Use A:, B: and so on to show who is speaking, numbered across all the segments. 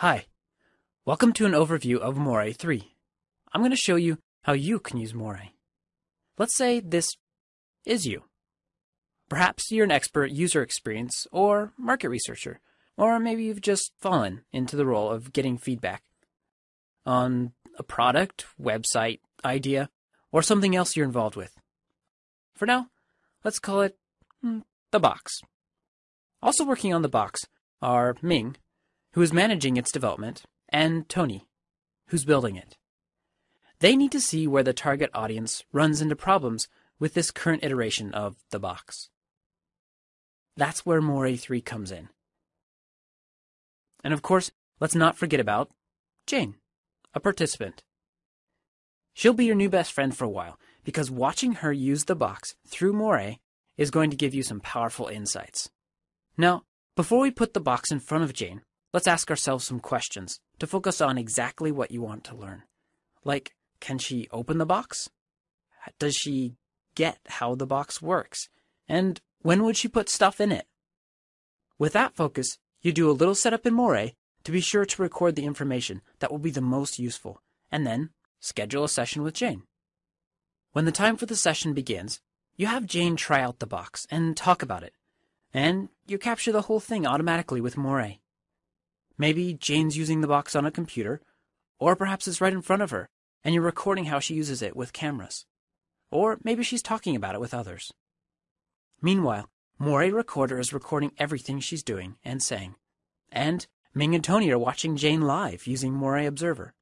A: Hi, welcome to an overview of Morae 3. I'm going to show you how you can use Morae. Let's say this is you. Perhaps you're an expert user experience or market researcher, or maybe you've just fallen into the role of getting feedback on a product, website, idea, or something else you're involved with. For now, let's call it hmm, the box. Also working on the box are Ming, who is managing its development, and Tony, who's building it. They need to see where the target audience runs into problems with this current iteration of the box. That's where Morae 3 comes in. And of course, let's not forget about Jane, a participant. She'll be your new best friend for a while because watching her use the box through Morae is going to give you some powerful insights. Now, before we put the box in front of Jane, let's ask ourselves some questions to focus on exactly what you want to learn. Like, can she open the box? Does she get how the box works? And when would she put stuff in it? With that focus, you do a little setup in Morae to be sure to record the information that will be the most useful, and then schedule a session with Jane. When the time for the session begins, you have Jane try out the box and talk about it, and you capture the whole thing automatically with Morae. Maybe Jane's using the box on a computer, or perhaps it's right in front of her, and you're recording how she uses it with cameras. Or maybe she's talking about it with others. Meanwhile, Morae Recorder is recording everything she's doing and saying. And Ming and Tony are watching Jane live using Morae Observer.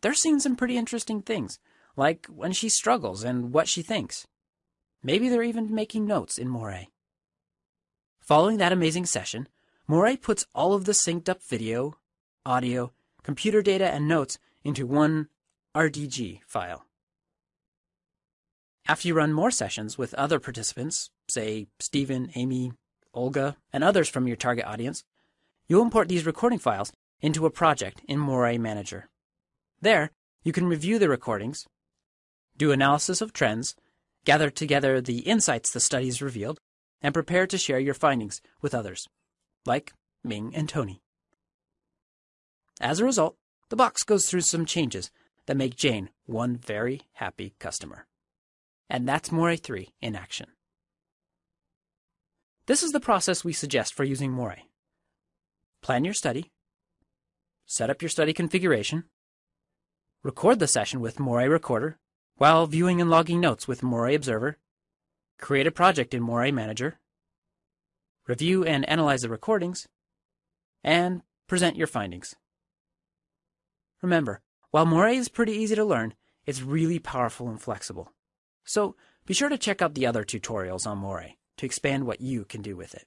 A: They're seeing some pretty interesting things, like when she struggles and what she thinks. Maybe they're even making notes in Morae. Following that amazing session, Morae puts all of the synced up video, audio, computer data, and notes into one RDG file. After you run more sessions with other participants, say Stephen, Amy, Olga, and others from your target audience, you'll import these recording files into a project in Morae Manager. There, you can review the recordings, do analysis of trends, gather together the insights the studies revealed, and prepare to share your findings with others, like Ming and Tony. As a result, the box goes through some changes that make Jane one very happy customer. And that's Morae 3 in action. This is the process we suggest for using Morae. Plan your study, set up your study configuration, record the session with Morae Recorder while viewing and logging notes with Morae Observer, create a project in Morae Manager, review and analyze the recordings, and present your findings. Remember, while Morae is pretty easy to learn, it's really powerful and flexible. So be sure to check out the other tutorials on Morae to expand what you can do with it.